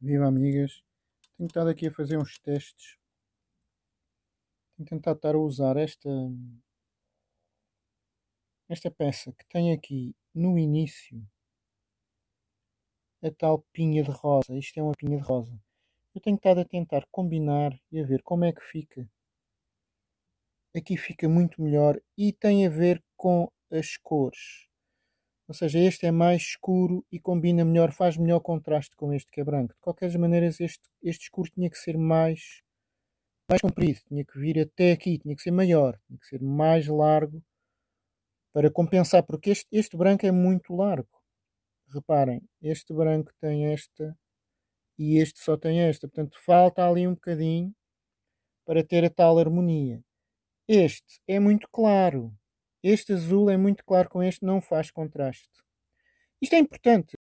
Viva amigas, tenho estado aqui a fazer uns testes. Tenho tentado estar a usar esta, esta peça que tem aqui no início a tal pinha de rosa. Isto é uma pinha de rosa. Eu tenho estado a tentar combinar e a ver como é que fica. Aqui fica muito melhor e tem a ver com as cores. Ou seja, este é mais escuro e combina melhor, faz melhor contraste com este que é branco. De qualquer maneira, este, este escuro tinha que ser mais, mais comprido, tinha que vir até aqui, tinha que ser maior, tinha que ser mais largo para compensar, porque este, este branco é muito largo. Reparem, este branco tem esta e este só tem esta. Portanto, falta ali um bocadinho para ter a tal harmonia. Este é muito claro. Este azul é muito claro com este, não faz contraste. Isto é importante.